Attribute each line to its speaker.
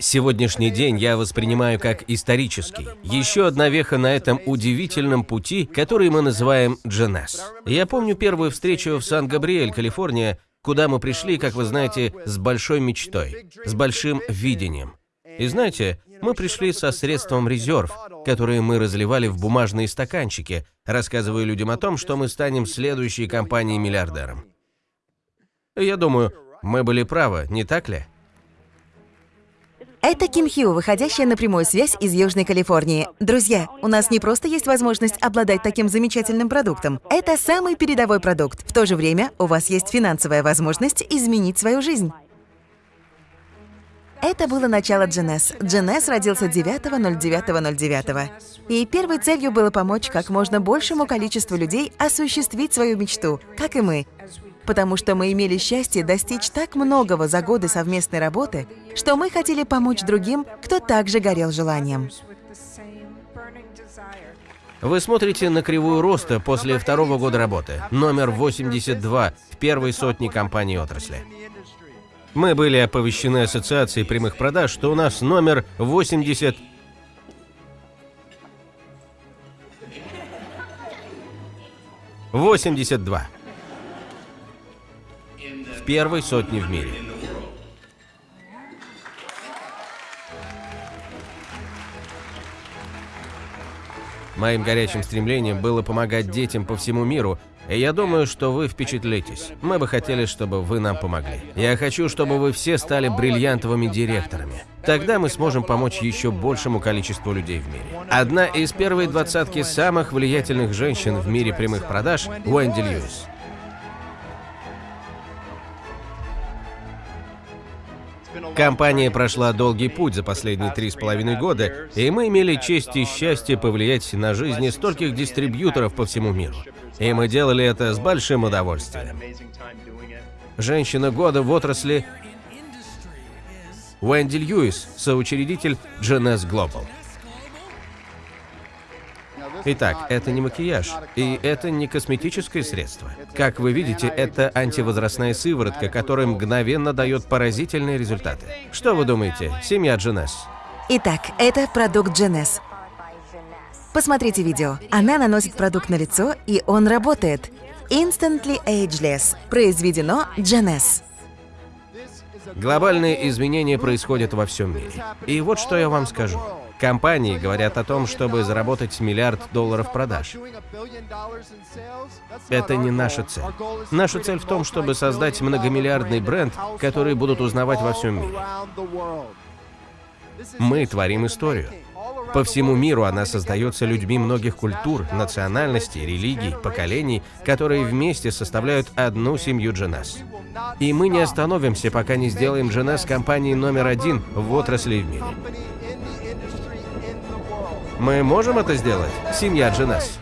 Speaker 1: Сегодняшний день я воспринимаю как исторический. Еще одна веха на этом удивительном пути, который мы называем Дженес. Я помню первую встречу в Сан-Габриэль, Калифорния, куда мы пришли, как вы знаете, с большой мечтой, с большим видением. И знаете, мы пришли со средством резерв, которые мы разливали в бумажные стаканчики, рассказывая людям о том, что мы станем следующей компанией-миллиардером. Я думаю, мы были правы, не так ли?
Speaker 2: Это Ким Хью, выходящая на прямую связь из Южной Калифорнии. Друзья, у нас не просто есть возможность обладать таким замечательным продуктом. Это самый передовой продукт. В то же время у вас есть финансовая возможность изменить свою жизнь. Это было начало Дженес. Дженес родился 9.09.09. И первой целью было помочь как можно большему количеству людей осуществить свою мечту, как и мы потому что мы имели счастье достичь так многого за годы совместной работы, что мы хотели помочь другим, кто также горел желанием.
Speaker 1: Вы смотрите на кривую роста после второго года работы, номер 82 в первой сотне компаний отрасли. Мы были оповещены Ассоциацией прямых продаж, что у нас номер 80 82 первой сотни в мире. Моим горячим стремлением было помогать детям по всему миру, и я думаю, что вы впечатлитесь. Мы бы хотели, чтобы вы нам помогли. Я хочу, чтобы вы все стали бриллиантовыми директорами. Тогда мы сможем помочь еще большему количеству людей в мире. Одна из первой двадцатки самых влиятельных женщин в мире прямых продаж – Уэнди Льюис. Компания прошла долгий путь за последние три с половиной года, и мы имели честь и счастье повлиять на жизни стольких дистрибьюторов по всему миру. И мы делали это с большим удовольствием. Женщина года в отрасли Уэнди Льюис, соучредитель GNS Global. Итак, это не макияж, и это не косметическое средство. Как вы видите, это антивозрастная сыворотка, которая мгновенно дает поразительные результаты. Что вы думаете, семья Дженес?
Speaker 2: Итак, это продукт Дженес. Посмотрите видео. Она наносит продукт на лицо, и он работает. Instantly Ageless. Произведено Дженес.
Speaker 1: Глобальные изменения происходят во всем мире. И вот что я вам скажу. Компании говорят о том, чтобы заработать миллиард долларов продаж. Это не наша цель. Наша цель в том, чтобы создать многомиллиардный бренд, который будут узнавать во всем мире. Мы творим историю. По всему миру она создается людьми многих культур, национальностей, религий, поколений, которые вместе составляют одну семью Дженас. И мы не остановимся, пока не сделаем Дженас компанией номер один в отрасли в мире. Мы можем это сделать, семья Дженас?